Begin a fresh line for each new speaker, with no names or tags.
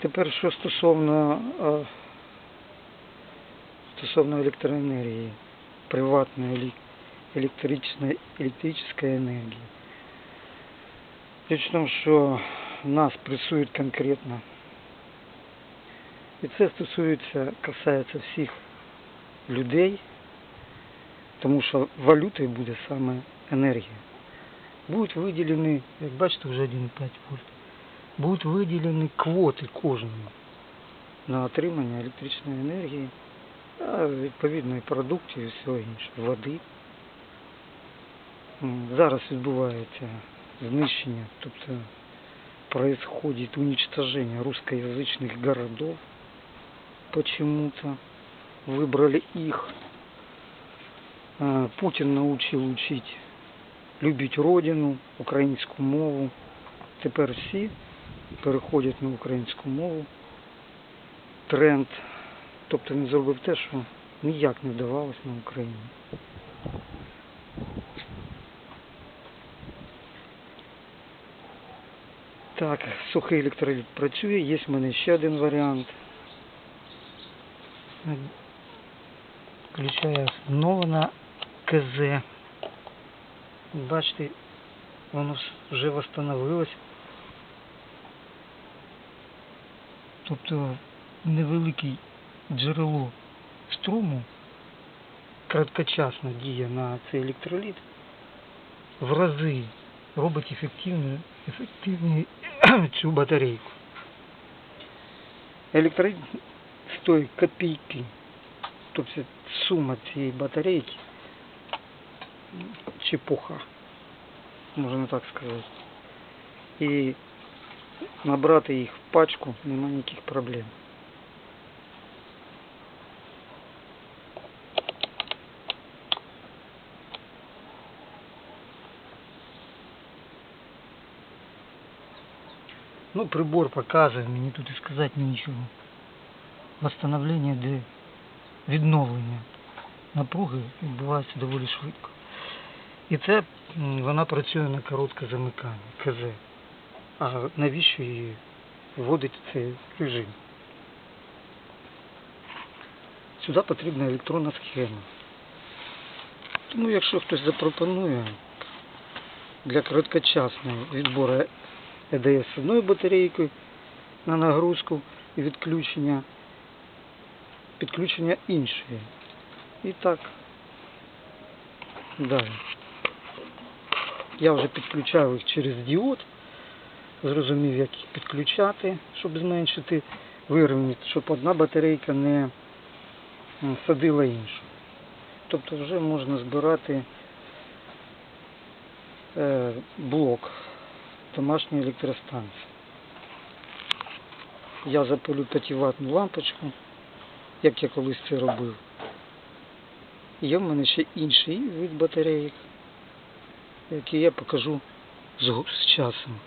Тепер що стосовно, е, стосовно електроенергії, приватної електричної, електричної енергії. Річ в тому, що нас пресують конкретно. І це стосується, касається всіх людей, тому що валютою буде саме енергія. Будуть виділені, як бачите, вже 1,5 вольт, будуть виділені квоти кожному на отримання електричної енергії, а відповідно і продуктів і всього іншого, води. М, Зараз відбувається знищення, тобто происходит уничтожение русскоязычных городов. Почему-то выбрали их. А, Путин научив учить любити родину, українську мову. Тепер всі переходять на українську мову. Тренд. Тобто він зробив те, що ніяк не вдавалось на Україні. Так, сухий електроліт працює, є в мене ще один варіант. Включаю знову на КЗ. Бачите, воно вже восстановилось. Тобто невелике джерело струму краткочасно діє на цей електроліт в рази робить ефективну, ефективну цю батарейку. Електроліт стоїть копійки. Тобто сума цієї батарейки чепуха, можна так сказати. І набрати їх в пачку нема ніяких проблем. Ну, прибор показує, мені тут і сказати нічого. Восстановлення де відновлення напруги відбувається доволі швидко. І це вона працює на коротке замикання, КЗ. А навіщо її вводить цей режим? Сюди потрібна електронна схема. Тому якщо хтось запропонує для короткочасного відбору ЕДС одною батарейкою на нагрузку і відключення, підключення іншої. І так далі. Я вже підключав їх через діод, зрозумів, як їх підключати, щоб зменшити вирівняти, щоб одна батарейка не садила іншу. Тобто вже можна збирати е, блок домашньої електростанції. Я запалю 5-ваттну лампочку, як я колись це робив. Є в мене ще інший вид батарейок, який я покажу з часом.